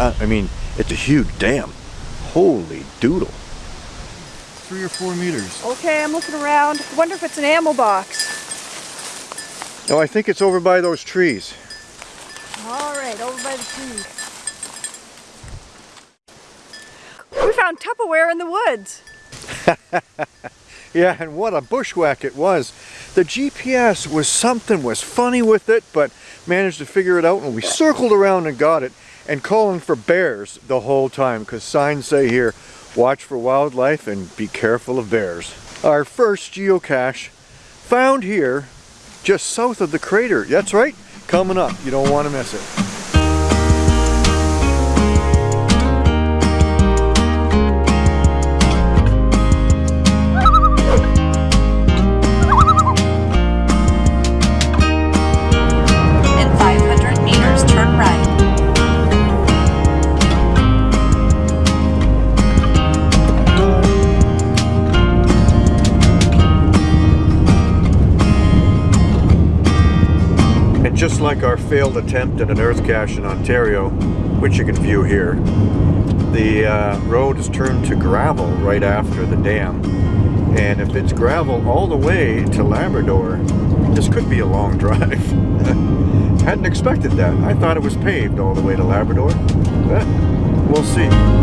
uh, I mean, it's a huge dam. Holy doodle. Three or four meters. Okay, I'm looking around. Wonder if it's an ammo box. No, I think it's over by those trees. All right, over by the trees. We found Tupperware in the woods. Yeah, and what a bushwhack it was. The GPS was something was funny with it, but managed to figure it out and we circled around and got it and calling for bears the whole time because signs say here, watch for wildlife and be careful of bears. Our first geocache found here just south of the crater. That's right, coming up. You don't want to miss it. Just like our failed attempt at an earth cache in Ontario, which you can view here, the uh, road is turned to gravel right after the dam. And if it's gravel all the way to Labrador, this could be a long drive. Hadn't expected that. I thought it was paved all the way to Labrador, but we'll see.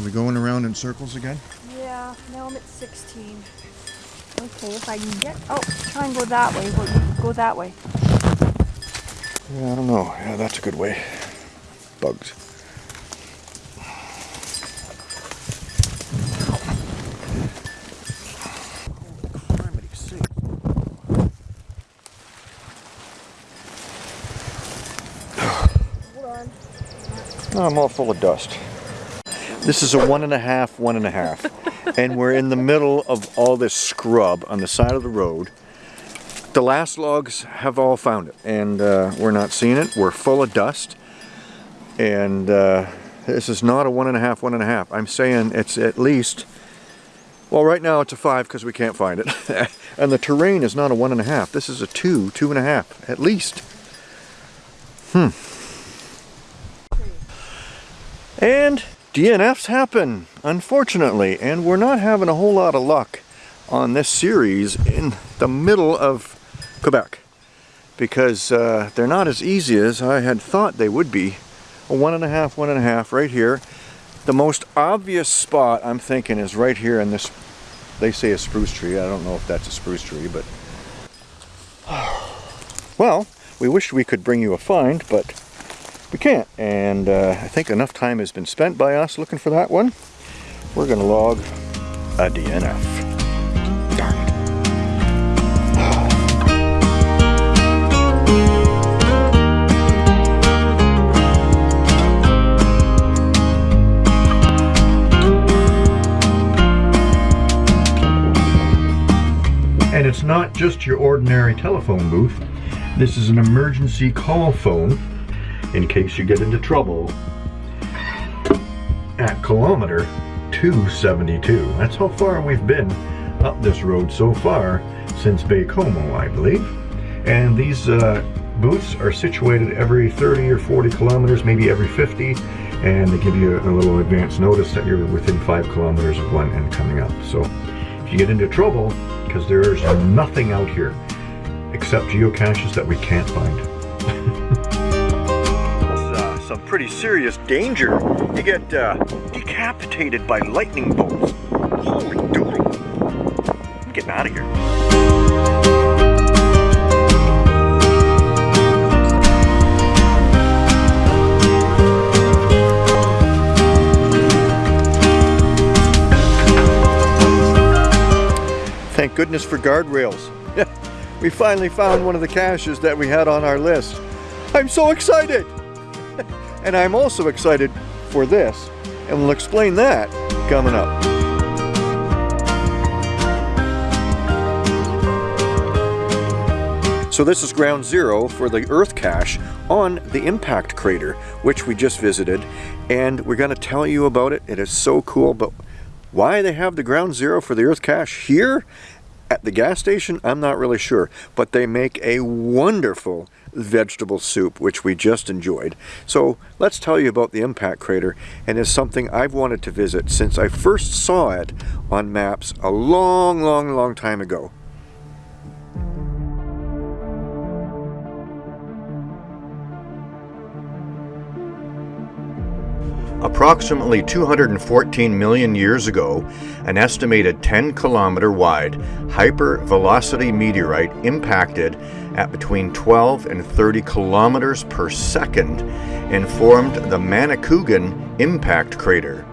Are we going around in circles again? Yeah, now I'm at 16. Okay, if I can get, oh, try and go that way. Go, go that way. Yeah, I don't know. Yeah, that's a good way. Bugs. Hold on. I'm all full of dust. This is a one and a half, one and a half. and we're in the middle of all this scrub on the side of the road. The last logs have all found it and uh, we're not seeing it. We're full of dust. And uh, this is not a one and a half, one and a half. I'm saying it's at least, well right now it's a five because we can't find it. and the terrain is not a one and a half. This is a two, two and a half, at least. Hmm. And DNFs happen, unfortunately, and we're not having a whole lot of luck on this series in the middle of Quebec because uh, they're not as easy as I had thought they would be. A one and a half, one and a half right here. The most obvious spot I'm thinking is right here in this, they say a spruce tree. I don't know if that's a spruce tree, but well, we wish we could bring you a find, but we can't. And uh, I think enough time has been spent by us looking for that one. We're going to log a DNF. And it's not just your ordinary telephone booth. This is an emergency call phone in case you get into trouble at kilometer 272. That's how far we've been up this road so far since Baie-Comeau, I believe. And these uh, booths are situated every 30 or 40 kilometers, maybe every 50, and they give you a little advance notice that you're within five kilometers of one and coming up. So if you get into trouble, because there's nothing out here except geocaches that we can't find. Some pretty serious danger. You get uh, decapitated by lightning bolts. Holy doodle. I'm getting out of here. Thank goodness for guardrails. we finally found one of the caches that we had on our list. I'm so excited! And I'm also excited for this, and we'll explain that coming up. So this is ground zero for the Earth cache on the impact crater, which we just visited, and we're gonna tell you about it. It is so cool, but why they have the ground zero for the Earth cache here at the gas station, I'm not really sure, but they make a wonderful vegetable soup, which we just enjoyed. So let's tell you about the impact crater, and it's something I've wanted to visit since I first saw it on maps a long, long, long time ago. Approximately 214 million years ago, an estimated 10 kilometer wide hypervelocity meteorite impacted at between 12 and 30 kilometers per second and formed the Manicouagan impact crater.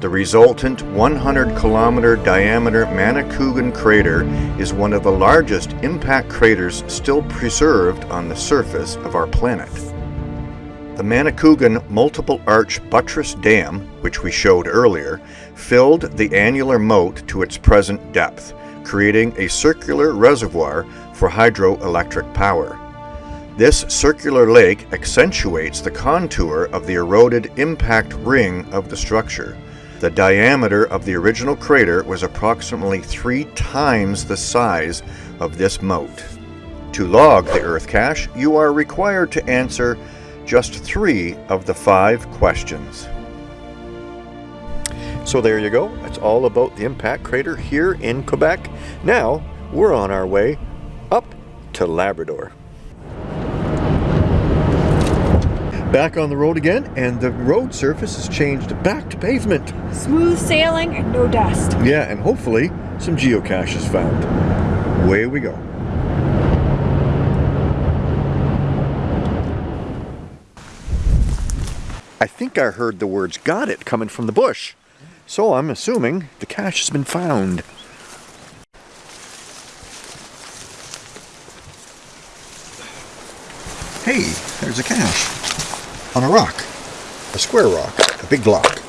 The resultant 100 kilometer diameter Manicouagan crater is one of the largest impact craters still preserved on the surface of our planet. The Manicouagan Multiple Arch Buttress Dam, which we showed earlier, filled the annular moat to its present depth, creating a circular reservoir for hydroelectric power. This circular lake accentuates the contour of the eroded impact ring of the structure. The diameter of the original crater was approximately three times the size of this moat. To log the Earth cache, you are required to answer just three of the five questions. So there you go. That's all about the impact crater here in Quebec. Now we're on our way up to Labrador. Back on the road again, and the road surface has changed back to pavement. Smooth sailing and no dust. Yeah, and hopefully some geocaches found. Away we go. I think I heard the words got it coming from the bush. So I'm assuming the cache has been found. Hey, there's a cache. On a rock. A square rock. A big block.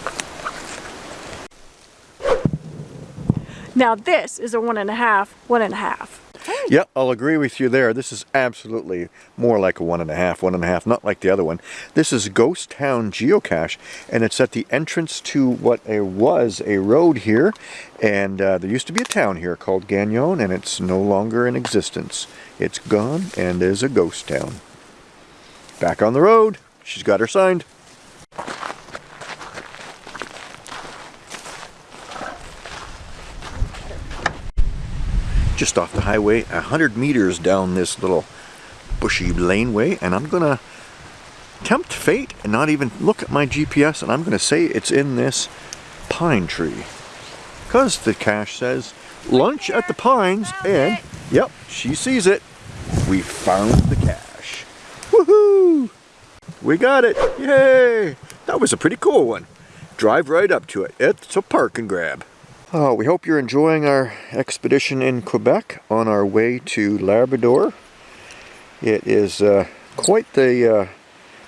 Now this is a one and a half, one and a half. Yep, I'll agree with you there. This is absolutely more like a one and a half, one and a half, not like the other one. This is Ghost Town Geocache, and it's at the entrance to what a, was a road here. And uh, there used to be a town here called Gagnon, and it's no longer in existence. It's gone and is a ghost town. Back on the road. She's got her signed. Just off the highway, a hundred meters down this little bushy laneway, and I'm gonna tempt fate and not even look at my GPS, and I'm gonna say it's in this pine tree. Because the cache says lunch at the pines, and yep, she sees it. We found the cache. Woohoo! We got it! Yay! That was a pretty cool one. Drive right up to it. It's a park and grab. Uh, we hope you're enjoying our expedition in Quebec on our way to Labrador. It is uh, quite the uh,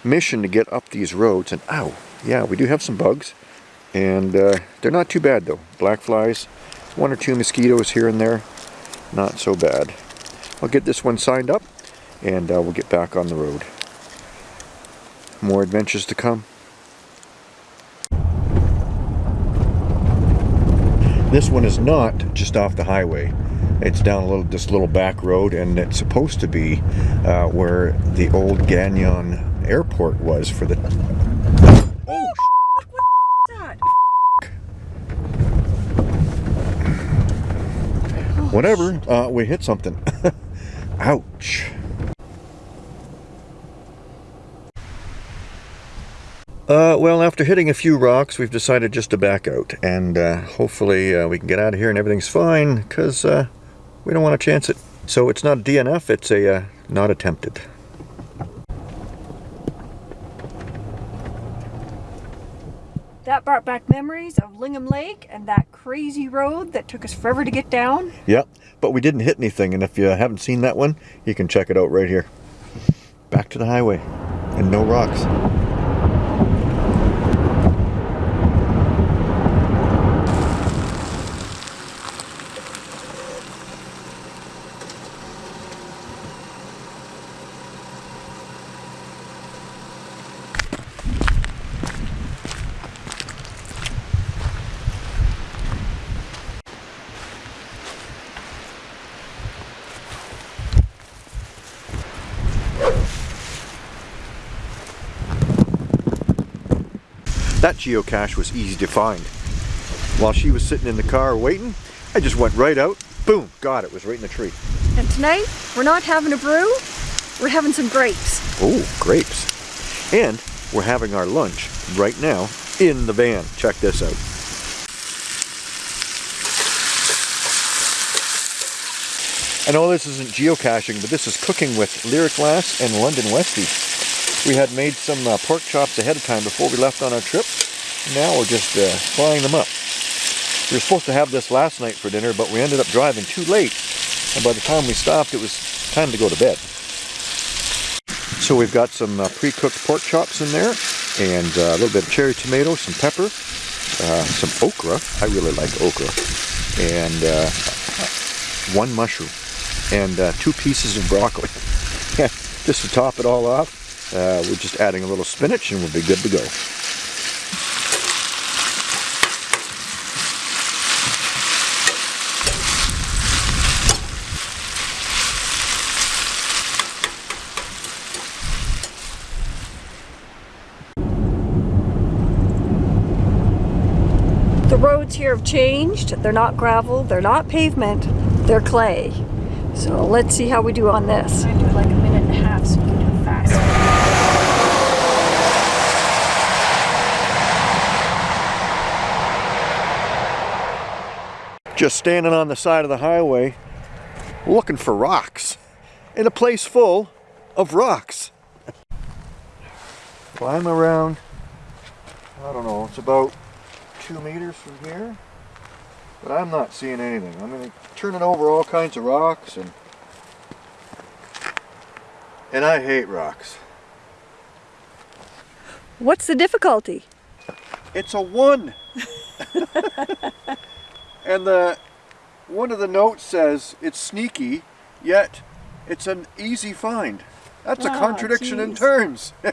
mission to get up these roads. And ow, yeah, we do have some bugs. And uh, they're not too bad though. Black flies, one or two mosquitoes here and there. Not so bad. I'll get this one signed up and uh, we'll get back on the road. More adventures to come. This one is not just off the highway. It's down a little, this little back road, and it's supposed to be uh, where the old Gagnon Airport was for the. Oh, That? whatever. Uh, we hit something. Ouch. Uh, well, after hitting a few rocks, we've decided just to back out, and uh, hopefully uh, we can get out of here and everything's fine, because uh, we don't want to chance it. So it's not a DNF, it's a uh, not attempted. That brought back memories of Lingham Lake and that crazy road that took us forever to get down. Yep, but we didn't hit anything, and if you haven't seen that one, you can check it out right here. Back to the highway, and no rocks. That geocache was easy to find. While she was sitting in the car waiting, I just went right out, boom, got it, was right in the tree. And tonight, we're not having a brew, we're having some grapes. Oh, grapes. And we're having our lunch right now in the van. Check this out. I know this isn't geocaching, but this is cooking with Lyric Lass and London Westie. We had made some uh, pork chops ahead of time before we left on our trip. Now we're just uh, frying them up. We were supposed to have this last night for dinner, but we ended up driving too late. And by the time we stopped, it was time to go to bed. So we've got some uh, pre-cooked pork chops in there, and uh, a little bit of cherry tomato, some pepper, uh, some okra. I really like okra, and uh, one mushroom, and two pieces of broccoli. just to top it all off, uh, we're just adding a little spinach, and we'll be good to go. The roads here have changed. They're not gravel, they're not pavement, they're clay. So let's see how we do on this. I do like a minute and a half so we can do it fast. Just standing on the side of the highway, looking for rocks, in a place full of rocks. Climb around, I don't know, it's about two meters from here, but I'm not seeing anything. I'm mean, turning over all kinds of rocks and and I hate rocks. What's the difficulty? It's a one. and the one of the notes says it's sneaky, yet it's an easy find. That's a Ah, contradiction in terms.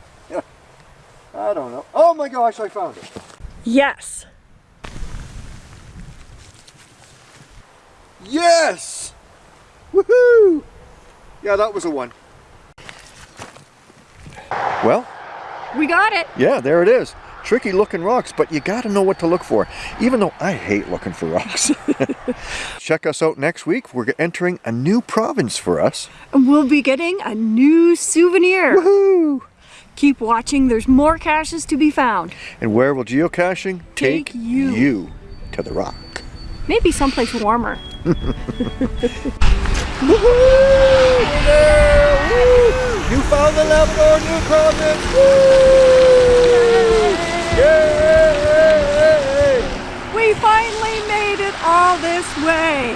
I don't know. Oh my gosh, I found it. Yes. Yes! Woohoo! Yeah, that was a one. Well, We got it. yeah, there it is. Tricky looking rocks, but you gotta know what to look for. Even though I hate looking for rocks. Check us out next week. We're entering a new province for us. And we'll be getting a new souvenir. Woohoo! Keep watching, there's more caches to be found. And where will geocaching Take you. you to the rock? Maybe someplace warmer. You found the Labrador New Province! Woo! Yay! We finally made it all this way.